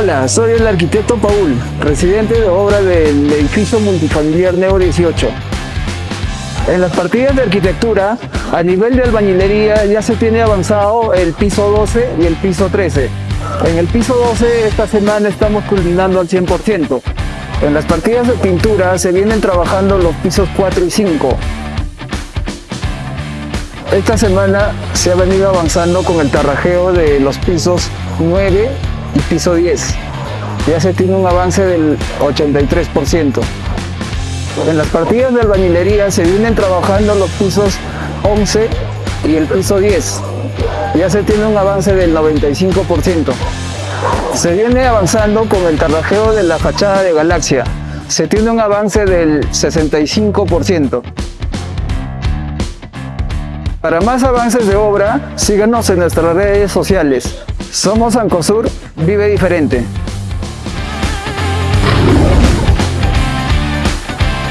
Hola, soy el arquitecto Paul, residente de obra del edificio multifamiliar Neo 18. En las partidas de arquitectura, a nivel de albañilería ya se tiene avanzado el piso 12 y el piso 13. En el piso 12 esta semana estamos culminando al 100%. En las partidas de pintura se vienen trabajando los pisos 4 y 5. Esta semana se ha venido avanzando con el tarrajeo de los pisos 9 piso 10. Ya se tiene un avance del 83%. En las partidas de albañilería se vienen trabajando los pisos 11 y el piso 10. Ya se tiene un avance del 95%. Se viene avanzando con el tarrajeo de la fachada de Galaxia. Se tiene un avance del 65%. Para más avances de obra, síganos en nuestras redes sociales. Somos Ancosur, vive diferente.